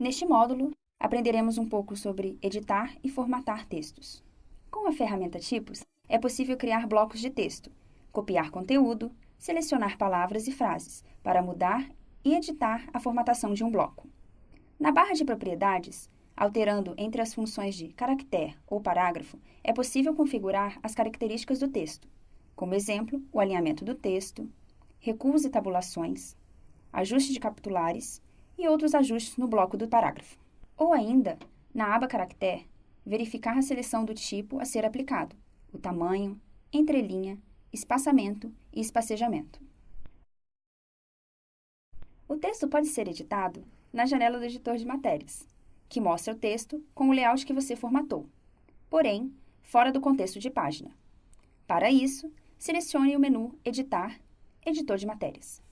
Neste módulo, aprenderemos um pouco sobre editar e formatar textos. Com a ferramenta Tipos, é possível criar blocos de texto, copiar conteúdo, selecionar palavras e frases para mudar e editar a formatação de um bloco. Na barra de propriedades, alterando entre as funções de caractere ou parágrafo, é possível configurar as características do texto, como exemplo, o alinhamento do texto, recuos e tabulações, ajuste de capitulares e outros ajustes no bloco do parágrafo. Ou ainda, na aba Caractere, verificar a seleção do tipo a ser aplicado, o tamanho, entrelinha, espaçamento e espacejamento. O texto pode ser editado na janela do editor de matérias, que mostra o texto com o layout que você formatou, porém, fora do contexto de página. Para isso, selecione o menu Editar, Editor de Matérias.